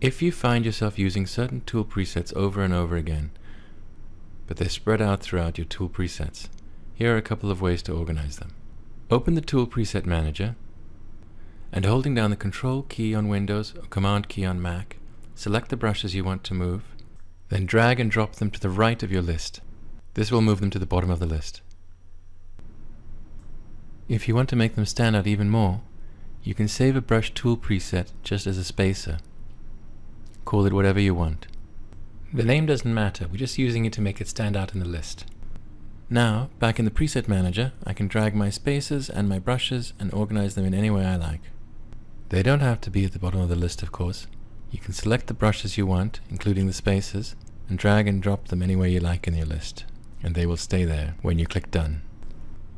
If you find yourself using certain tool presets over and over again, but they're spread out throughout your tool presets, here are a couple of ways to organize them. Open the Tool Preset Manager, and holding down the Control key on Windows or Command key on Mac, select the brushes you want to move, then drag and drop them to the right of your list. This will move them to the bottom of the list. If you want to make them stand out even more, you can save a brush tool preset just as a spacer. Call it whatever you want. The name doesn't matter, we're just using it to make it stand out in the list. Now, back in the Preset Manager, I can drag my spaces and my brushes and organize them in any way I like. They don't have to be at the bottom of the list, of course. You can select the brushes you want, including the spaces, and drag and drop them anywhere you like in your list, and they will stay there when you click Done.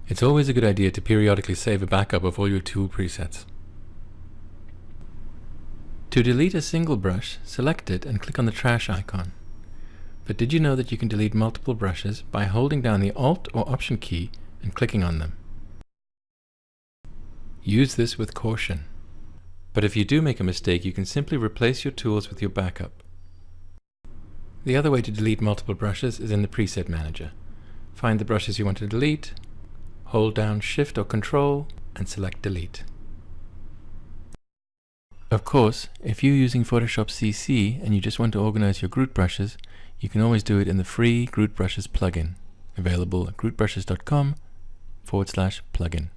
It's always a good idea to periodically save a backup of all your tool presets. To delete a single brush, select it and click on the trash icon. But did you know that you can delete multiple brushes by holding down the Alt or Option key and clicking on them? Use this with caution. But if you do make a mistake, you can simply replace your tools with your backup. The other way to delete multiple brushes is in the Preset Manager. Find the brushes you want to delete, hold down Shift or Control, and select Delete. Of course, if you're using Photoshop CC and you just want to organize your Grut brushes, you can always do it in the free Grut Brushes plugin, available at grutbrushes.com forward slash plugin.